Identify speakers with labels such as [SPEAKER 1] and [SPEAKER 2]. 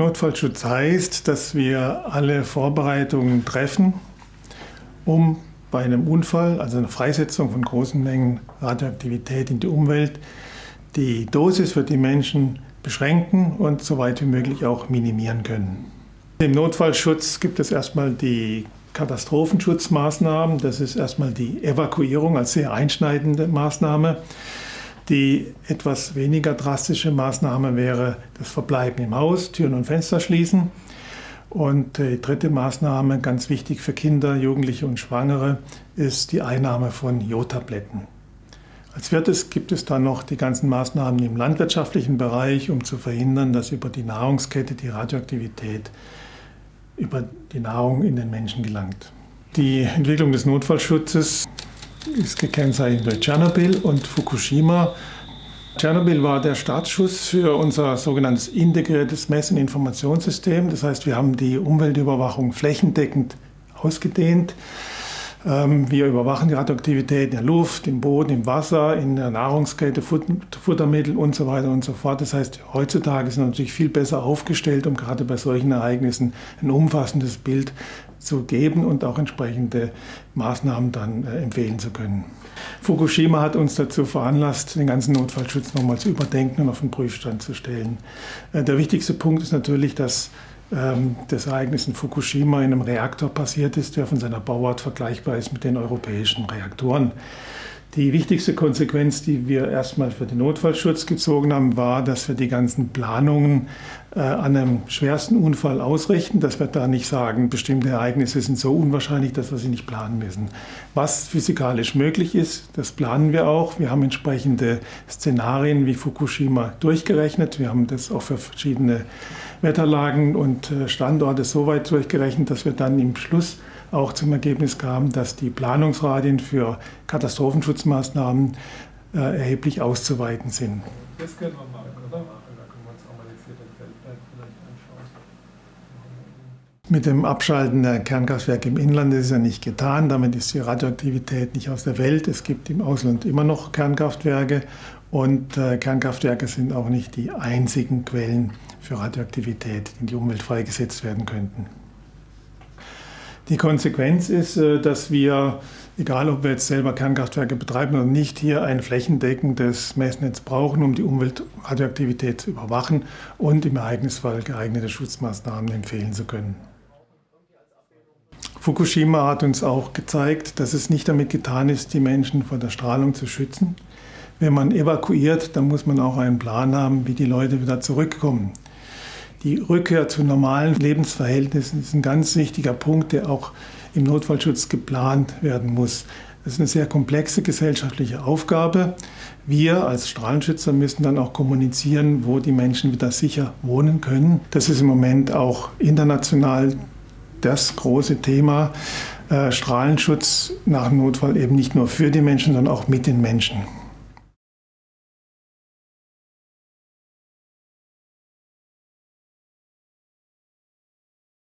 [SPEAKER 1] Notfallschutz heißt, dass wir alle Vorbereitungen treffen, um bei einem Unfall, also einer Freisetzung von großen Mengen Radioaktivität in die Umwelt, die Dosis für die Menschen beschränken und so weit wie möglich auch minimieren können. Im Notfallschutz gibt es erstmal die Katastrophenschutzmaßnahmen. Das ist erstmal die Evakuierung als sehr einschneidende Maßnahme. Die etwas weniger drastische Maßnahme wäre das Verbleiben im Haus, Türen und Fenster schließen. Und die dritte Maßnahme, ganz wichtig für Kinder, Jugendliche und Schwangere, ist die Einnahme von Jodtabletten. Als viertes gibt es dann noch die ganzen Maßnahmen im landwirtschaftlichen Bereich, um zu verhindern, dass über die Nahrungskette die Radioaktivität über die Nahrung in den Menschen gelangt. Die Entwicklung des Notfallschutzes ist gekennzeichnet durch Tschernobyl und Fukushima. Tschernobyl war der Startschuss für unser sogenanntes integriertes Mess- und Informationssystem. Das heißt, wir haben die Umweltüberwachung flächendeckend ausgedehnt. Ähm, wir überwachen die Radioaktivität in der Luft, im Boden, im Wasser, in der Nahrungskette, Futtermittel und so weiter und so fort. Das heißt, heutzutage sind wir natürlich viel besser aufgestellt, um gerade bei solchen Ereignissen ein umfassendes Bild zu geben und auch entsprechende Maßnahmen dann äh, empfehlen zu können. Fukushima hat uns dazu veranlasst, den ganzen Notfallschutz nochmal zu überdenken und auf den Prüfstand zu stellen. Äh, der wichtigste Punkt ist natürlich, dass das Ereignis in Fukushima in einem Reaktor passiert ist, der von seiner Bauart vergleichbar ist mit den europäischen Reaktoren. Die wichtigste Konsequenz, die wir erstmal für den Notfallschutz gezogen haben, war, dass wir die ganzen Planungen äh, an einem schwersten Unfall ausrichten, dass wir da nicht sagen, bestimmte Ereignisse sind so unwahrscheinlich, dass wir sie nicht planen müssen. Was physikalisch möglich ist, das planen wir auch. Wir haben entsprechende Szenarien wie Fukushima durchgerechnet. Wir haben das auch für verschiedene Wetterlagen und äh, Standorte so weit durchgerechnet, dass wir dann im Schluss auch zum Ergebnis kam, dass die Planungsradien für Katastrophenschutzmaßnahmen äh, erheblich auszuweiten sind. Das können wir machen, oder? Mit dem Abschalten der Kernkraftwerke im Inland ist es ja nicht getan. Damit ist die Radioaktivität nicht aus der Welt. Es gibt im Ausland immer noch Kernkraftwerke und äh, Kernkraftwerke sind auch nicht die einzigen Quellen für Radioaktivität, die in die Umwelt freigesetzt werden könnten. Die Konsequenz ist, äh, dass wir, egal ob wir jetzt selber Kernkraftwerke betreiben oder nicht, hier ein flächendeckendes Messnetz brauchen, um die Umweltradioaktivität zu überwachen und im Ereignisfall geeignete Schutzmaßnahmen empfehlen zu können. Fukushima hat uns auch gezeigt, dass es nicht damit getan ist, die Menschen vor der Strahlung zu schützen. Wenn man evakuiert, dann muss man auch einen Plan haben, wie die Leute wieder zurückkommen. Die Rückkehr zu normalen Lebensverhältnissen ist ein ganz wichtiger Punkt, der auch im Notfallschutz geplant werden muss. Das ist eine sehr komplexe gesellschaftliche Aufgabe. Wir als Strahlenschützer müssen dann auch kommunizieren, wo die Menschen wieder sicher wohnen können. Das ist im Moment auch international das große Thema. Äh, Strahlenschutz nach Notfall eben nicht nur für die Menschen, sondern auch mit den Menschen.